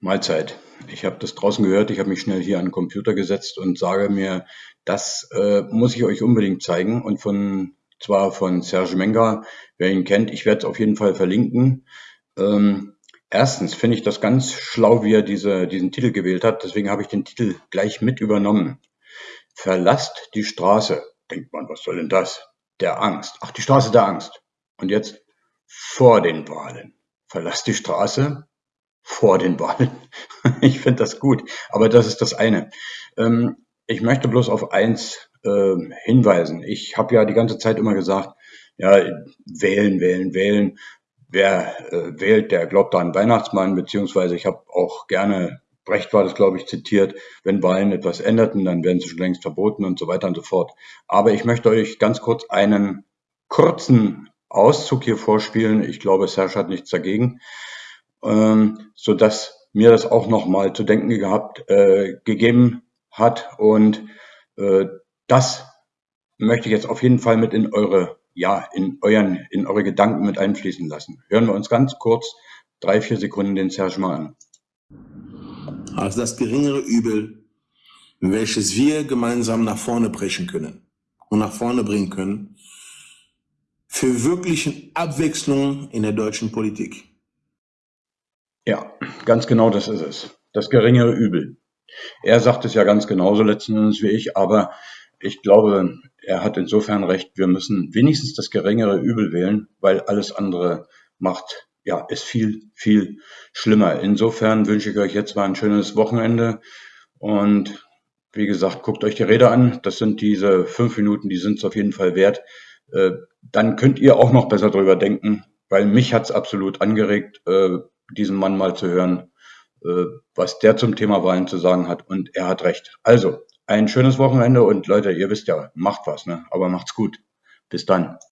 Mahlzeit. Ich habe das draußen gehört, ich habe mich schnell hier an den Computer gesetzt und sage mir, das äh, muss ich euch unbedingt zeigen. Und von zwar von Serge Menga, wer ihn kennt, ich werde es auf jeden Fall verlinken. Ähm, erstens finde ich das ganz schlau, wie er diese, diesen Titel gewählt hat. Deswegen habe ich den Titel gleich mit übernommen. Verlasst die Straße. Denkt man, was soll denn das? Der Angst. Ach, die Straße der Angst. Und jetzt vor den Wahlen. Verlasst die Straße vor den Wahlen. ich finde das gut, aber das ist das eine. Ähm, ich möchte bloß auf eins äh, hinweisen. Ich habe ja die ganze Zeit immer gesagt, ja, wählen, wählen, wählen. Wer äh, wählt, der glaubt an Weihnachtsmann, beziehungsweise ich habe auch gerne, Brecht war das, glaube ich, zitiert, wenn Wahlen etwas änderten, dann werden sie schon längst verboten und so weiter und so fort. Aber ich möchte euch ganz kurz einen kurzen Auszug hier vorspielen. Ich glaube, Serge hat nichts dagegen ähm, so dass mir das auch nochmal zu denken gehabt, äh, gegeben hat. Und äh, das möchte ich jetzt auf jeden Fall mit in eure, ja, in euren, in eure Gedanken mit einfließen lassen. Hören wir uns ganz kurz drei, vier Sekunden den Serge mal an. Also das geringere Übel, welches wir gemeinsam nach vorne brechen können und nach vorne bringen können, für wirklichen Abwechslung in der deutschen Politik. Ja, ganz genau das ist es. Das geringere Übel. Er sagt es ja ganz genauso letzten Endes wie ich, aber ich glaube, er hat insofern recht, wir müssen wenigstens das geringere Übel wählen, weil alles andere macht, ja, ist viel, viel schlimmer. Insofern wünsche ich euch jetzt mal ein schönes Wochenende und wie gesagt, guckt euch die Rede an. Das sind diese fünf Minuten, die sind es auf jeden Fall wert. Äh, dann könnt ihr auch noch besser drüber denken, weil mich hat's absolut angeregt. Diesen Mann mal zu hören, äh, was der zum Thema Wahlen zu sagen hat. Und er hat recht. Also, ein schönes Wochenende und Leute, ihr wisst ja, macht was, ne? aber macht's gut. Bis dann.